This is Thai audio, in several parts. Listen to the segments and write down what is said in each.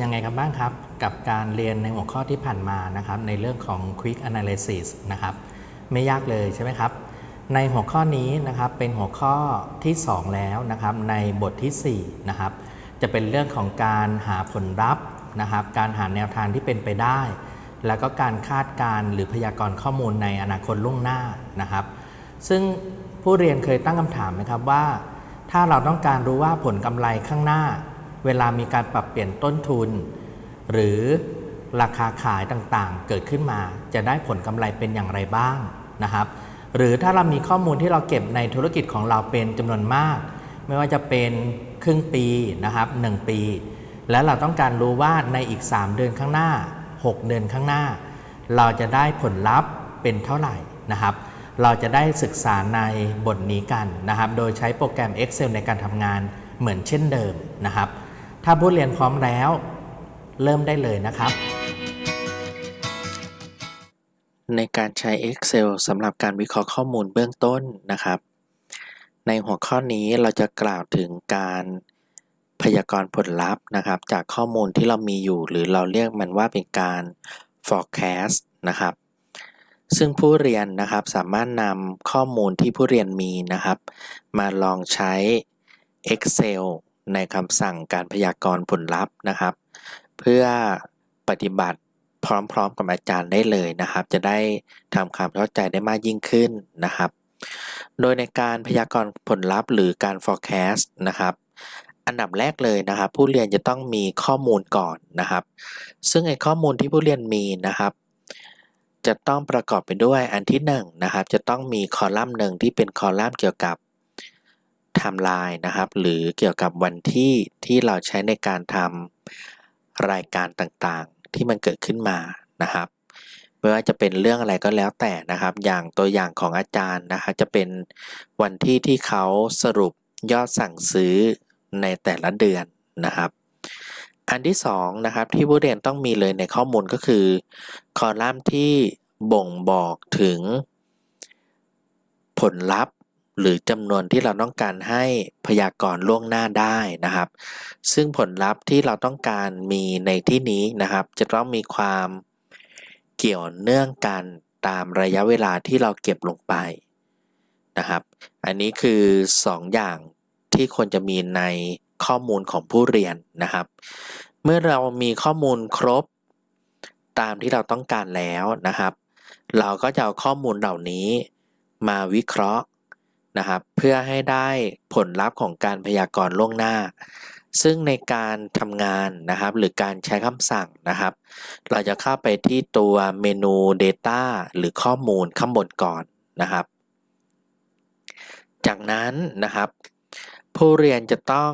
ยังไงกันบ้างครับ กับการเรียนในหัวข้อที่ผ่านมานะครับ ในเรื่องของ Quick Analysis นะครับ ไม่ยากเลยใช่ไหมครับ ในหัวข้อนี้นะครับเป็นหัวข้อที่ 2 แล้วนะครับ ในบทที่4นะครับจะเป็นเรื่องของการหาผลลัพธ์นะครับ การหาแนวทางที่เป็นไปได้ แล้วก็การคาดการณ์หรือพยากรณ์ข้อมูลในอนาคตล่วงหน้านะครับ ซึ่งผู้เรียนเคยตั้งคำถามไหมครับว่า ถ้าเราต้องการรู้ว่าผลกำไรข้างหน้า เวลามีการปรับเปลี่ยนต้นทุน หรือราคาขายต่างๆ เกิดขึ้นมา จะได้ผลกำไรเป็นอย่างไรบ้างนะครับ หรือถ้าเรามีข้อมูลที่เราเก็บในธุรกิจของเราเป็นจำนวนมาก ไม่ว่าจะเป็นครึ่งปีนะครับ 1 ปี และเราต้องการรู้ว่าในอีก 3 เดือนข้างหน้า 6 เดือนข้างหน้า เราจะได้ผลลัพธ์เป็นเท่าไหร่นะครับ เราจะได้ศึกษาในบทนี้กันนะครับ โดยใช้โปรแกรม Excel ในการทำงานเหมือนเช่นเดิมนะครับ ถ้าผู้เรียนพร้อมแล้ว เริ่มได้เลยนะครับ ในการใช้ Excel สำหรับการวิเคราะห์ข้อมูลเบื้องต้นนะครับ ในหัวข้อนี้เราจะกล่าวถึงการพยากรณ์ผลลัพธ์นะครับ จากข้อมูลที่เรามีอยู่ หรือเราเรียกมันว่าเป็นการ forecast นะครับ ซึ่งผู้เรียนนะครับสามารถนำข้อมูลที่ผู้เรียนมีนะครับ มาลองใช้ Excel ในคำสั่งการพยากรณ์ผลลัพธ์นะครับ เพื่อปฏิบัติพร้อมๆกับอาจารย์ได้เลยนะครับ จะได้ทำความเข้าใจได้มากยิ่งขึ้นนะครับ โดยในการพยากรณ์ผลลัพธ์ หรือการ forecast นะครับ อันดับแรกเลยนะครับ ผู้เรียนจะต้องมีข้อมูลก่อนนะครับ ซึ่งไอ้ข้อมูลที่ผู้เรียนมีนะครับจะต้องประกอบไปด้วยอันที่1นะครับจะต้องมีคอลัมน์หนึ่งที่เป็นคอลัมน์เกี่ยวกับ ไทม์ไลน์นะครับ หรือเกี่ยวกับวันที่ที่เราใช้ในการทำรายการต่างๆ ที่มันเกิดขึ้นมานะครับไม่ว่าจะเป็นเรื่องอะไรก็แล้วแต่นะครับ อย่างตัวอย่างของอาจารย์นะครับจะเป็นวันที่ที่เขาสรุปยอดสั่งซื้อในแต่ละเดือนนะครับ อันที่2นะครับที่ผู้เรียนต้องมีเลยในข้อมูลก็คือ คอลัมน์ที่บ่งบอกถึงผลลัพธ์ หรือจำนวนที่เราต้องการให้พยากรณ์ล่วงหน้าได้นะครับ ซึ่งผลลัพธ์ที่เราต้องการมีในที่นี้นะครับ จะต้องมีความเกี่ยวเนื่องกันตามระยะเวลาที่เราเก็บลงไปนะครับ อันนี้คือ 2 อย่างที่ควรจะมีในข้อมูลของผู้เรียนนะครับ เมื่อเรามีข้อมูลครบตามที่เราต้องการแล้วนะครับ เราก็จะเอาข้อมูลเหล่านี้มาวิเคราะห์ นะครับเพื่อให้ได้ผลลัพธ์ของการพยากรณ์ล่วงหน้า ซึ่งในการทำงานนะครับหรือการใช้คำสั่งนะครับ เราจะเข้าไปที่ตัวเมนู Data หรือข้อมูลข้างบนก่อนนะครับ จากนั้นนะครับ ผู้เรียนจะต้อง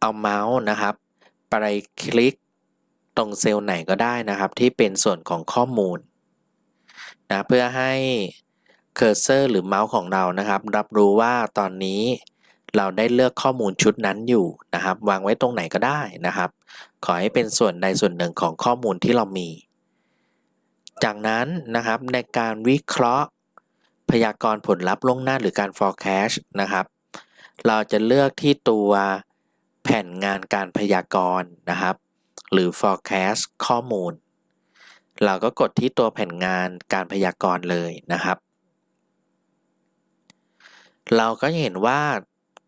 เอาเมาส์นะครับ ไปคลิกตรงเซลล์ไหนก็ได้นะครับ ที่เป็นส่วนของข้อมูลนะเพื่อให้ cursor หรือเมาส์ของเรานะครับ รับรู้ว่าตอนนี้เราได้เลือกข้อมูลชุดนั้นอยู่นะครับ วางไว้ตรงไหนก็ได้นะครับ ขอให้เป็นส่วนใดส่วนหนึ่งของข้อมูลที่เรามี จากนั้นนะครับในการวิเคราะห์ พยากรณ์ผลลัพธ์ล่วงหน้าหรือการ forecast นะครับ เราจะเลือกที่ตัวแผ่นงานการพยากรณ์นะครับ หรือ forecast ข้อมูล เราก็กดที่ตัวแผ่นงานการพยากรณ์เลยนะครับ เราก็เห็นว่า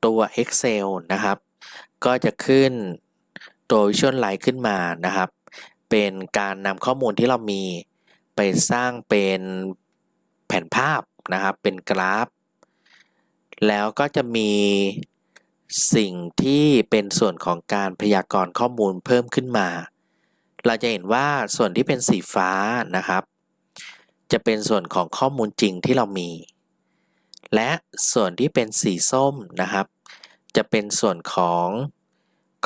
ตัว Excel นะครับ ก็จะขึ้นตัว Visual Line ขึ้นมานะครับ เป็นการนำข้อมูลที่เรามีไปสร้างเป็นแผนภาพนะครับ เป็นกราฟ แล้วก็จะมีสิ่งที่เป็นส่วนของการพยากรณ์ข้อมูลเพิ่มขึ้นมา เราจะเห็นว่าส่วนที่เป็นสีฟ้านะครับ จะเป็นส่วนของข้อมูลจริงที่เรามี และส่วนที่เป็นสีส้มนะครับ จะเป็นส่วนของ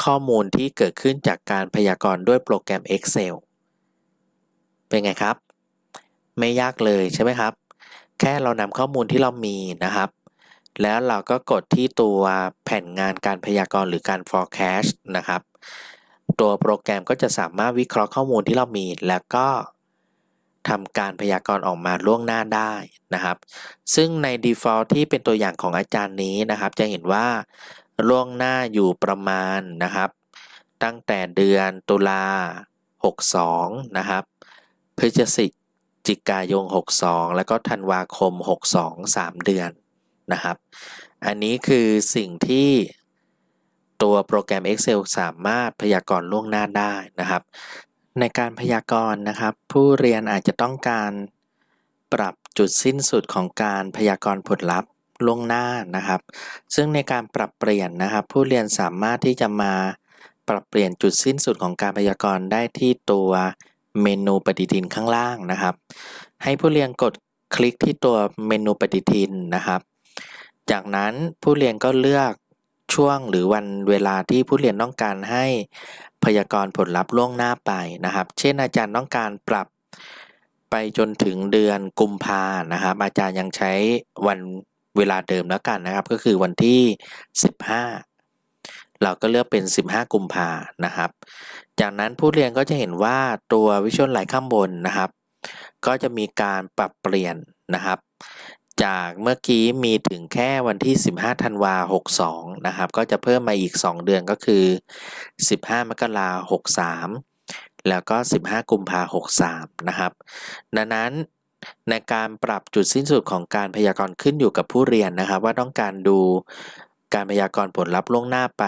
ข้อมูลที่เกิดขึ้นจากการพยากรณ์ด้วยโปรแกรม Excel เป็นไงครับ ไม่ยากเลยใช่ไหมครับ แค่เรานำข้อมูลที่เรามีนะครับ แล้วเราก็กดที่ตัวแผ่นงานการพยากรณ์หรือการ forecast นะครับ ตัวโปรแกรมก็จะสามารถวิเคราะห์ข้อมูลที่เรามีแล้วก็ ทำการพยากรณ์ออกมาล่วงหน้าได้นะครับ ซึ่งใน default ที่เป็นตัวอย่างของอาจารย์นี้นะครับ จะเห็นว่าล่วงหน้าอยู่ประมาณนะครับ ตั้งแต่เดือนตุลา 62 นะครับ พฤศจิกายน 62 แล้วก็ธันวาคม 62 3 เดือนนะครับ อันนี้คือสิ่งที่ตัวโปรแกรม Excel สามารถพยากรณ์ล่วงหน้าได้นะครับ ในการพยากรณ์นะครับ ผู้เรียนอาจจะต้องการปรับจุดสิ้นสุดของการพยากรณ์ผลลัพธ์ล่วงหน้านะครับ ซึ่งในการปรับเปลี่ยนนะครับ ผู้เรียนสามารถที่จะมาปรับเปลี่ยนจุดสิ้นสุดของการพยากรณ์ได้ที่ตัวเมนูปฏิทินข้างล่างนะครับ ให้ผู้เรียนกดคลิกที่ตัวเมนูปฏิทินนะครับ จากนั้นผู้เรียนก็เลือกช่วงหรือวันเวลาที่ผู้เรียนต้องการให้ พยากรณ์ผลลัพธ์ล่วงหน้าไปนะครับ เช่นอาจารย์ต้องการปรับไปจนถึงเดือนกุมภานะครับ อาจารย์ยังใช้วันเวลาเดิมแล้วกันนะครับ ก็คือวันที่ 15 เราก็เลือกเป็น 15 กุมภานะครับ จากนั้นผู้เรียนก็จะเห็นว่าตัววิชวลไลท์ข้างบนนะครับ ก็จะมีการปรับเปลี่ยนนะครับ จากเมื่อกี้มีถึงแค่วันที่ 15 ธันวา 62 นะครับ ก็จะเพิ่มมาอีก 2 เดือนก็คือ 15 มกราคม 63 แล้วก็ 15 กุมภาพันธ์63 นะครับ ดังนั้นในการปรับจุดสิ้นสุดของการพยากรณ์ขึ้นอยู่กับผู้เรียนนะครับ ว่าต้องการดูการพยากรณ์ผลลัพธ์ล่วงหน้าไป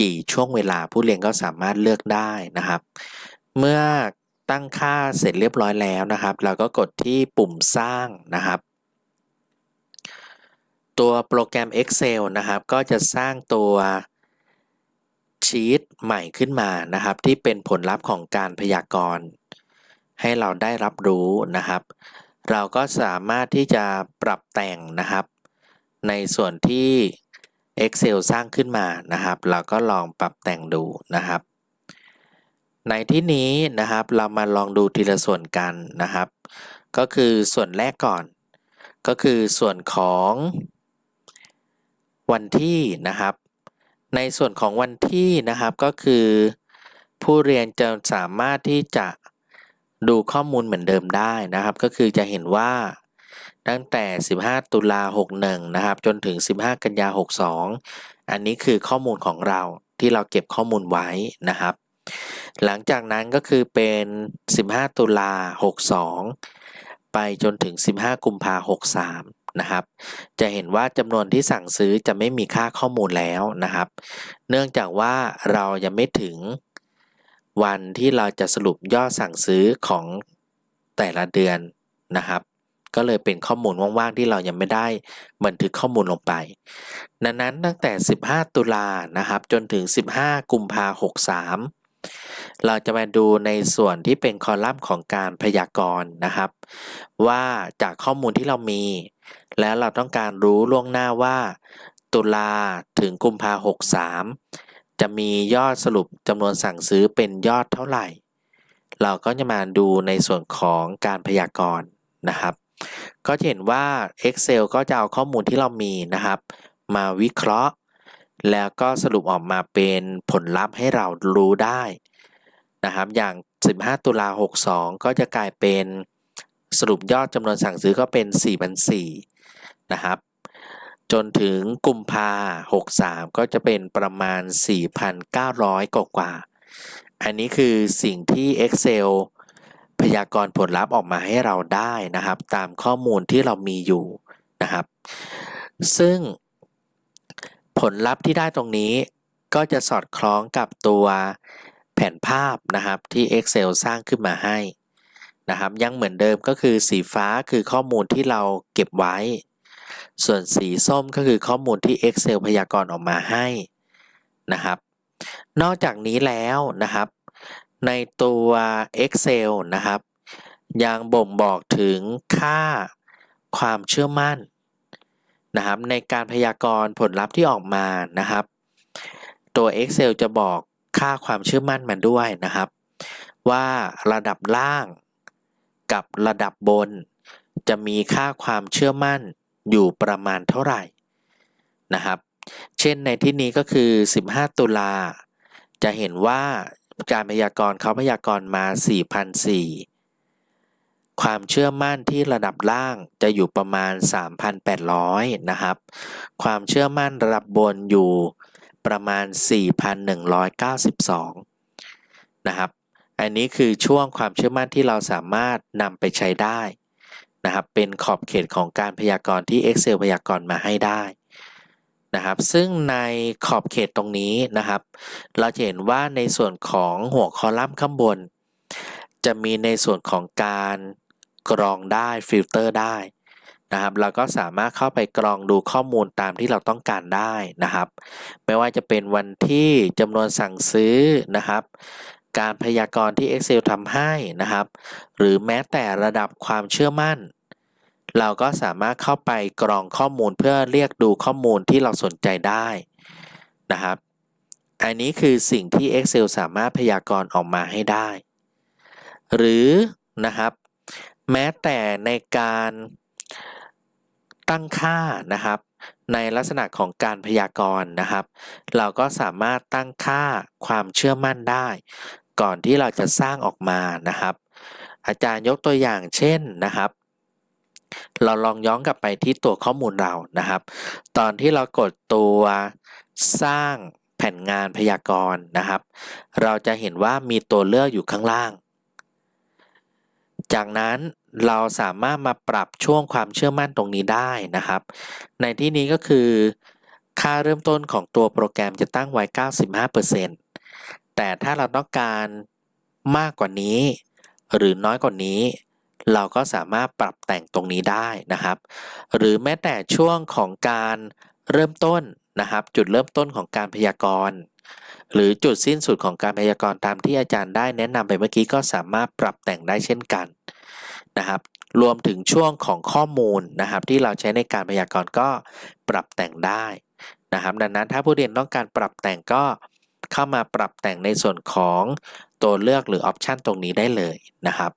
กี่ช่วงเวลาผู้เรียนก็สามารถเลือกได้นะครับ เมื่อตั้งค่าเสร็จเรียบร้อยแล้วนะครับ เราก็กดที่ปุ่มสร้างนะครับ ตัวโปรแกรม Excel นะครับ ก็จะสร้างตัวชีตใหม่ขึ้นมานะครับ ที่เป็นผลลัพธ์ของการพยากรณ์ ให้เราได้รับรู้นะครับ เราก็สามารถที่จะปรับแต่งนะครับ ในส่วนที่ Excel สร้างขึ้นมานะครับ เราก็ลองปรับแต่งดูนะครับ ในที่นี้นะครับเรามาลองดูทีละส่วนกันนะครับ ก็คือส่วนแรกก่อน ก็คือส่วนของ วันที่นะครับ ในส่วนของวันที่นะครับก็คือ ผู้เรียนจะสามารถที่จะดูข้อมูลเหมือนเดิมได้นะครับ ก็คือจะเห็นว่าตั้งแต่ 15 ตุลา 61 นะครับ จนถึง 15 กันยา 62 อันนี้คือข้อมูลของเราที่เราเก็บข้อมูลไว้นะครับ หลังจากนั้นก็คือเป็น 15 ตุลา 62 ไปจนถึง 15 กุมภา 63 นะครับ จะเห็นว่าจำนวนที่สั่งซื้อจะไม่มีค่าข้อมูลแล้วนะครับ เนื่องจากว่าเรายังไม่ถึงวันที่เราจะสรุปยอดสั่งซื้อของแต่ละเดือนนะครับ ก็เลยเป็นข้อมูลว่างๆที่เรายังไม่ได้บันทึกข้อมูลลงไป ดังนั้นตั้งแต่ 15 ตุลานะครับ จนถึง 15 กุมภา63เราจะมาดูในส่วนที่เป็นคอลัมน์ของการพยากรณ์นะครับ ว่าจากข้อมูลที่เรามี แล้วเราต้องการรู้ล่วงหน้าว่า ตุลาถึงกุมภา63จะมียอดสรุปจำนวนสั่งซื้อเป็นยอดเท่าไหร่ เราก็จะมาดูในส่วนของการพยากรณ์นะครับ ก็จะเห็นว่า Excel ก็จะเอาข้อมูลที่เรามีนะครับ มาวิเคราะห์ แล้วก็สรุปออกมาเป็นผลลัพธ์ให้เรารู้ได้นะครับ อย่าง 15 ตุลา 62 ก็จะกลายเป็น สรุปยอดจำนวนสั่งซื้อก็เป็น4,004นะครับ จนถึงกุมภา63 ก็จะเป็นประมาณ 4,900 กว่ากว่า อันนี้คือสิ่งที่ Excel พยากรณ์ผลลัพธ์ออกมาให้เราได้นะครับ ตามข้อมูลที่เรามีอยู่นะครับ ซึ่งผลลัพธ์ที่ได้ตรงนี้ก็จะสอดคล้องกับตัวแผนภาพนะครับที่ Excel สร้างขึ้นมาให้ นะครับ ยังเหมือนเดิมก็คือสีฟ้าคือข้อมูลที่เราเก็บไว้ ส่วนสีส้มก็คือข้อมูลที่ Excel พยากรณ์ออกมาให้นะครับ นอกจากนี้แล้วนะครับ ในตัว Excel นะครับ ยังบ่งบอกถึงค่าความเชื่อมั่นนะครับ ในการพยากรณ์ผลลัพธ์ที่ออกมานะครับ ตัว Excel จะบอกค่าความเชื่อมั่นมันด้วยนะครับ ว่าระดับล่าง กับระดับบน จะมีค่าความเชื่อมั่นอยู่ประมาณเท่าไหร่นะครับ เช่นในที่นี้ก็คือ 15 ตุลา จะเห็นว่าการพยากรณ์เขาพยากรณ์มา 4,004 ความเชื่อมั่นที่ระดับล่างจะอยู่ประมาณ 3,800 นะครับ ความเชื่อมั่นระดับบนอยู่ประมาณ 4,192 นะครับ อันนี้คือช่วงความเชื่อมั่นที่เราสามารถนำไปใช้ได้นะครับเป็นขอบเขตของการพยากรณ์ที่ Excel พยากรณ์มาให้ได้นะครับซึ่งในขอบเขตตรงนี้นะครับ เราจะเห็นว่าในส่วนของหัวคอลัมน์ข้างบน จะมีในส่วนของการกรองได้ฟิลเตอร์ได้นะครับเราก็สามารถเข้าไปกรองดูข้อมูลตามที่เราต้องการได้นะครับ ไม่ว่าจะเป็นวันที่จำนวนสั่งซื้อนะครับ การพยากรณ์ที่ Excel ทำให้นะครับ หรือแม้แต่ระดับความเชื่อมั่น เราก็สามารถเข้าไปกรองข้อมูลเพื่อเรียกดูข้อมูลที่เราสนใจได้นะครับ อันนี้คือสิ่งที่ Excel สามารถพยากรณ์ออกมาให้ได้ หรือนะครับ แม้แต่ในการตั้งค่านะครับ ในลักษณะของการพยากรณ์นะครับ เราก็สามารถตั้งค่าความเชื่อมั่นได้ ก่อนที่เราจะสร้างออกมานะครับ อาจารย์ยกตัวอย่างเช่นนะครับ เราลองย้อนกลับไปที่ตัวข้อมูลเรานะครับ ตอนที่เรากดตัวสร้างแผ่นงานพยากรณ์นะครับ เราจะเห็นว่ามีตัวเลือกอยู่ข้างล่าง จากนั้นเราสามารถมาปรับช่วงความเชื่อมั่นตรงนี้ได้นะครับ ในที่นี้ก็คือ ค่าเริ่มต้นของตัวโปรแกรมจะตั้งไว้ 95% แต่ถ้าเราต้องการมากกว่านี้ หรือน้อยกว่านี้ เราก็สามารถปรับแต่งตรงนี้ได้นะครับ หรือแม้แต่ช่วงของการเริ่มต้นนะครับ จุดเริ่มต้นของการพยากรณ์ หรือจุดสิ้นสุดของการพยากรณ์ตามที่อาจารย์ได้แนะนำไปเมื่อกี้ก็สามารถปรับแต่งได้เช่นกันนะครับรวมถึงช่วงของข้อมูลนะครับ ที่เราใช้ในการพยากรณ์ก็ปรับแต่งได้นะครับ ดังนั้นถ้าผู้เรียนต้องการปรับแต่งก็ เข้ามาปรับแต่งในส่วนของตัวเลือกหรือออปชันตรงนี้ได้เลยนะครับ